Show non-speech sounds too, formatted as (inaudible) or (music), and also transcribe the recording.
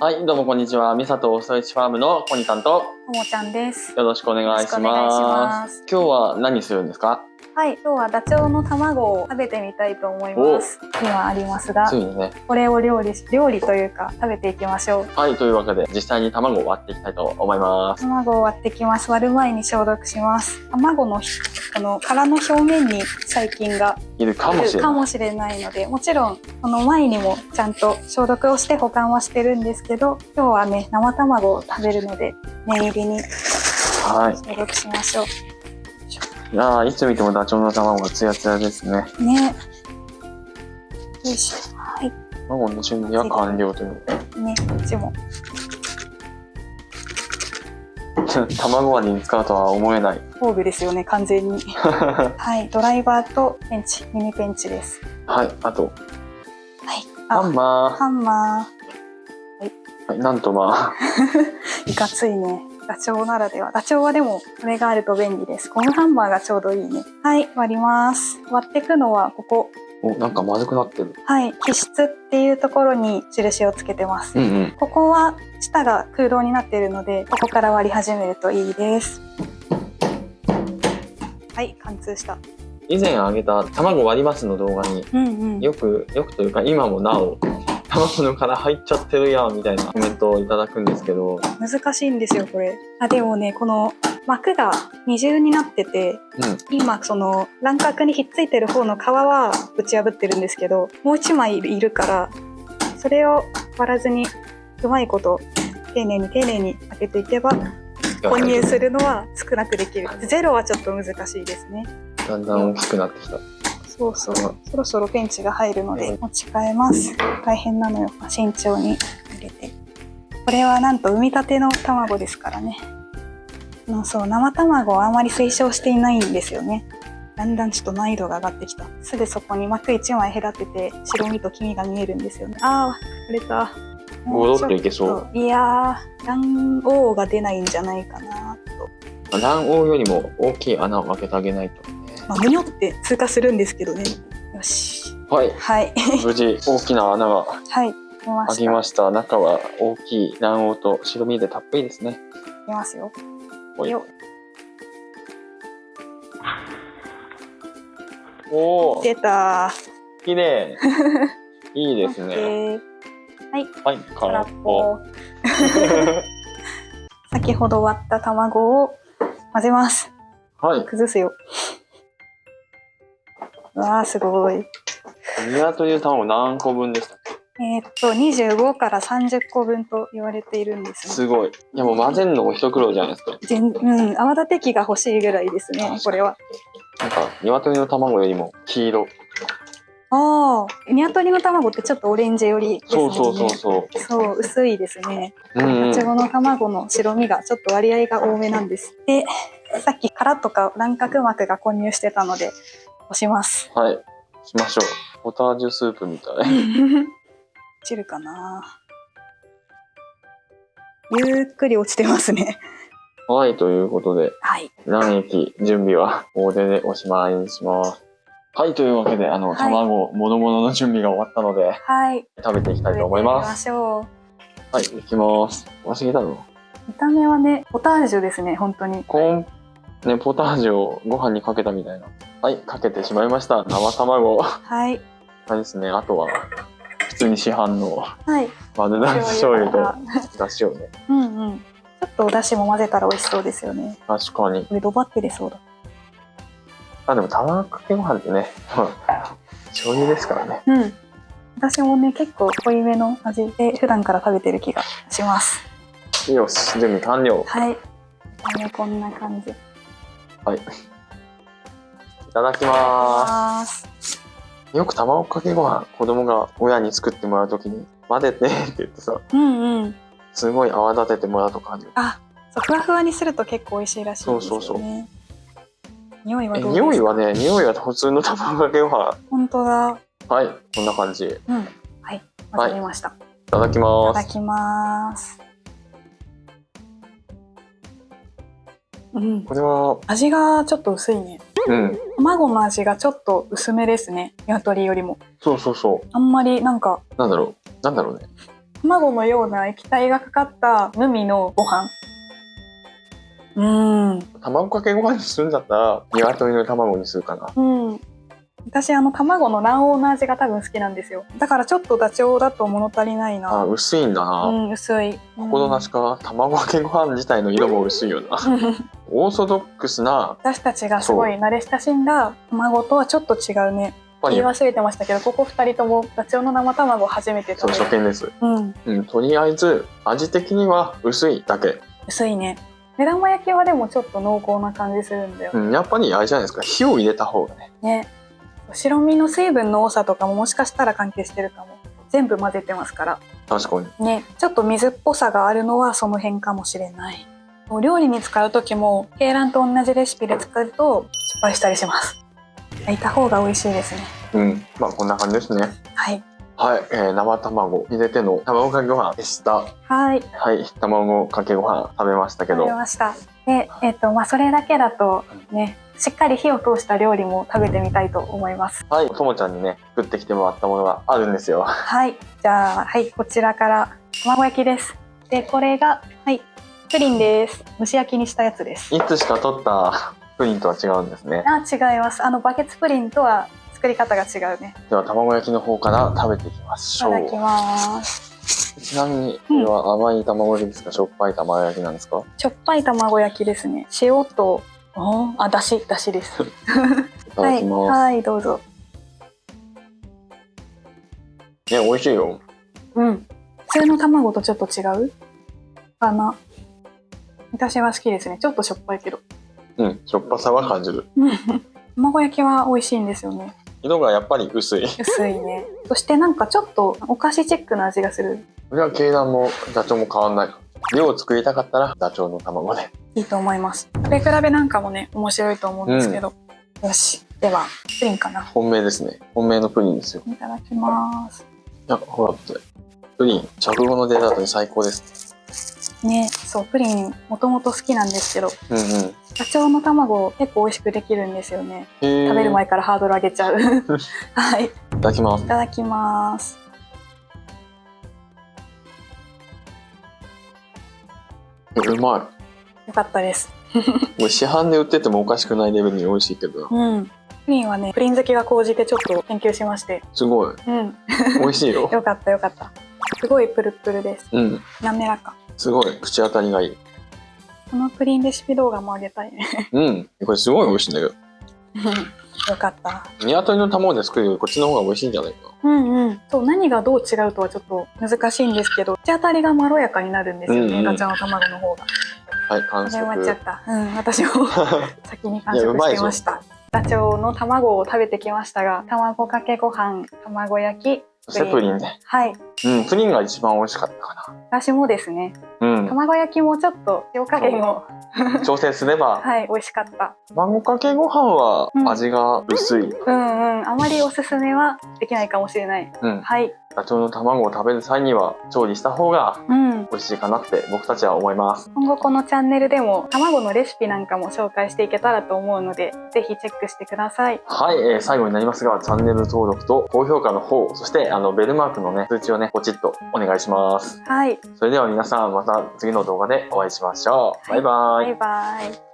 はい、どうもこんにちは。みさとおストレッチファームのコニタンとともちゃんです。よろしくお願いします今日は何するんですか？はい、今日はダチョウの卵を食べてみたいと思います。今ありますがつ、いにね。これを料理し、料理というか食べていきましょう。はい、というわけで実際に卵を割っていきたいと思います。卵を割ってきます。割る前に消毒します。卵のひこの殻の表面に細菌がいるかいもしれない。るかもしれないので、もちろんこの前にもちゃんと消毒をして保管はしてるんですけど、今日はね生卵を食べるので念入りにはい。消毒しましょう。いやーいつ見てもダチョウの卵がツヤツヤですね。ね。よいしょ。はい。卵の準備は完了という。ね、こっちも。(laughs) 卵割りに使うとは思えない。工具ですよね、完全に。は (laughs) はい、ドライバーとペンチ、ミニペンチです。い、あと、はい。ハあ、ンマハンマー。はい、なんとまー。(laughs) いかついね。ダチョウならでは。ダチョウはでも、これがあると便利です。ゴムハンマーがちょうどいいね。はい、割ります。割っていくのは、ここ。あ、お、なんかまずくなってる。はい、気質っていうところに印をつけてます。うんうん。ここは、下が空洞になっているので、ここから割り始めるといいです。はい、貫通した。以前あげた卵割りますの動画にうんうん。よく、よくというか今もなお、卵の殻入っちゃってるやんみたいなコメントをいただくんですけど、難しいんですよこれ。あでもねこの膜が二重になっててうん。今その卵殻にひっついてる方の皮はぶち破ってるんですけどもう一枚いるからそれを割らずにうまいこと丁寧に丁寧に開けていけば混入するのは少なくできる。ゼロはちょっと難しいですね。だんだん大きくなってきた。そうそう。そろそろペンチが入るので持ち替えます。大変なのよ。慎重に入れて。これはなんと産みたての卵ですからね。うんそう生卵はあまり推奨していないんですよね。だんだんちょっと難易度が上がってきた。すぐそこに膜1枚隔てて白身と黄身が見えるんですよね。ああ取れた。戻っていけそう。いやー卵黄が出ないんじゃないかなと。卵黄よりも大きい穴を開けてあげないと。ね。まあむにょって通過するんですけどねよしはい。はい無事大きな穴がはい開きました。中は大きい卵黄と白身でたっぷりですね。いきますよ。おいよおー、出た綺麗。(laughs) いいですね。ケーはい、空空っ。ぽ。(laughs) 先ほど割った卵を混ぜます。はい。崩すよ。うわーすごい。鶏の卵何個分でしたえーっと25から30個分と言われているんですね。すごい。いやもう混ぜるのも一苦労じゃないですか。全うん泡立て器が欲しいぐらいですね。これは。なんか、鶏の卵よりも黄色。ああ、鶏の卵ってちょっとオレンジ寄りね。そうそうそうそう。そう薄いですね。うん、うん。いちごの卵の白身がちょっと割合が多めなんです。で、さっき殻とか卵殻膜が混入してたので、押します。はい。しましょう。ポタージュスープみたい。(laughs) 落ちるかなゆっくり落ちてますね。はい、ということで、はい。卵液準備は？大手でおしまいにします。はい、というわけで、あの、はい卵、ものものの準備が終わったので、はい。食べていきたいと思いま。食べてみますしょう。はい、いきます。忘れたの？見た目はね、ポタージュですね、本当に。コーン、ね、ポタージュをご飯にかけたみたいな。はい、かけてしまいました。生卵。あはい。れですね、あとは、普通に市販のはい。丸出し醤油がとだしをね。うんうん。ちょっとお出汁も混ぜたら美味しそうですよね。確かに。これドバって出そうだ。あ、でも卵かけご飯ってね、まあ、醤油ですからね。うん。私もね、結構濃いめの味で普段から食べてる気がします。よし、準備完了。はい。ね、こんな感じ。いはい。いただきまます。す。よく卵かけご飯、子供が親に作ってもらうときに、混ぜてって言ってさ、うんうん。すごい泡立ててもらうとかあるよ。あ、そう、ふわふわにすると結構美味しいらしいんですよね。そうそうそう匂いは匂いはね、匂いは普通の卵かけご飯。本当だ。はい、こんな感じ。いうん。はい。わかりました。い、ただきたます。だきます。うん。これは、味がちょっと薄いね。うん。卵の味がちょっと薄めですね。鶏よりも。そうそうそあんまりなんか、う。なんだろう。なんだろうね。卵のような液体がかかった無味のご飯うーん卵かけご飯にするんだったら鶏の卵にするかなうん私あの卵の卵黄の味が多分好きなんですよ。だからちょっとダチョウだと物足りないあな薄いんだ。な、うん薄い。心なしか卵かけご飯自体の色も薄いよな。う (laughs) んオーソドックスな私たちがすごい慣れ親しんだ卵とはちょっと違うね。言い忘れてましたけどここ2人ともダチョウの生卵を初めてそう食べる初見です、うん。うん、とりあえず味的には薄いだけ、薄いね。目玉焼きはでもちょっと濃厚な感じするんだよ。うん、やっぱりあれじゃないですか。火を入れた方がね。ね白身の水分の多さとかももしかしたら関係してるかも。全部混ぜてますから。確かに。ね。ちょっと水っぽさがあるのはその辺かもしれない。お料理に使う時も鶏卵と同じレシピで作ると失敗したりします。焼いた方が美味しいですね。うん。まあこんな感じですね。はい。はい、えー生卵。入れての卵かけご飯でした。はい。はい。卵かけご飯食べましたけ食どべましたでえっ、とまあそれだけだとねしっかり火を通した料理も食べてみたいと思います。はいともちゃんにね作ってきてもらったものがあるんですよ。はいじゃあはいこちらから卵焼きです。でこれがはいプリンです。蒸し焼きにしたやつです。いつしか取った (laughs) プリンとは違うんですね。あ違います。あのバケツプリンとは作り方が違うね。では卵焼きの方から食べていきまいしたょう。だきますちなみにこれは甘い卵焼きですか、しょっぱい卵焼きなんですか？しょっぱい卵焼きですね。塩とおあだしだしです。(laughs) いただきます、はい、はい、どうぞ。ね美味しいよ。うん。普通の卵とちょっと違う？かな。私は好きですね。ちょっとしょっぱいけど。うんしょっぱさは感じる。うん。卵焼きは美味しいんですよね色がやっぱり薄い。薄いね。そしてなんかちょっとお菓子チックな味がする。これは鶏卵もダチョウも変わんない。量を作りたかったらダチョウの卵で。いいと思います。食べ比べなんかもね面白いと思うんですけど、よし。ではプリンかな。本命ですね。本命のプリンですよ。いただきます。いやほらプリン食後のデザートに最高ですねそうプリンもともと好きなんですけどうんうん。ダチョウの卵結構美味しくできるんですよね。食べる前からハードル上げちゃう。(laughs) はい。いいただきます。ただきます。うまよかったです。いもう市販で売っててもおかしくないレベルに美味しいけど。なうん。プリンはねプリン好きが高じてちょっと研究しまして。すごい。うん。美味しいよ。(laughs) よかったよかった。すごいプルプルです。うん。滑らかすごい。口当たりがいい。このプリンレシピ動画もあげたいね。うん。これすごい美味しいんだけど。(laughs) よかった。鶏の卵で作るよりこっちの方が美味しいんじゃないか。うんうん。そう何がどう違うとはちょっと難しいんですけど口当たりがまろやかになるんですよね、うんうん。ガチャの卵の方が。はい完食。終わっちゃった。うん私も (laughs) 先に完食してました。ダチョウの卵を食べてきましたが卵かけご飯卵焼きそしてプリンねはい。うんプリンが一番美味しかったか私もですね。なうん。卵焼きもちょっと塩加減を。調整すれば。(laughs) はい美味しかった。卵かけご飯はうん。味が薄い、うんうん。あまりおすすめはできないかもしれない。うん、はい。ダチョウの卵を食べる際には調理した方がうん。美味しいかなって僕たちは思います。今後このチャンネルでも卵のレシピなんかも紹介していけたらと思うのでぜひチェックしてください。はい、えー最後になりますがチャンネル登録と高評価の方そしてあのベルマークのね通知をねポチッとお願いします。はい。それでは皆さんまた次の動画でお会いしましょう。バイバイ。バイバイ